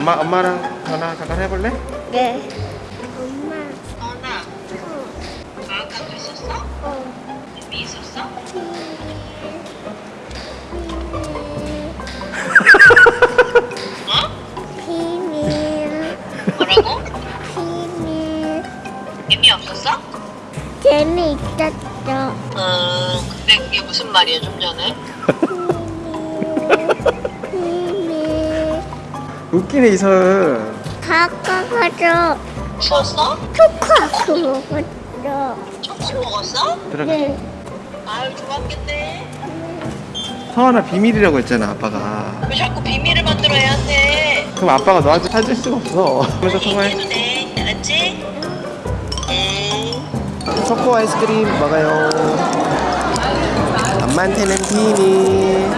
엄마 엄마랑 전화 잠깐 해볼래? 네. 엄마. 너나 방학간 있었어? 어. 재미 있었어? 어? 비밀. 뭐라고? 비밀. 재미 없었어? 재미있었죠. 음 근데 그게 무슨 말이야 좀 전에? 웃기네 이설 가까가서 추웠어? 초코아크 먹었죠. 초코 먹었어? 들어가 네. 아유 좋았겠네. 성환아 비밀이라고 했잖아 아빠가. 왜 자꾸 비밀을 만들어야 돼 그럼 아빠가 너한테 사줄 수가 없어. 그래서 돼. 알았지? 응 초코 아이스크림 먹어요. 엄마한테는 비밀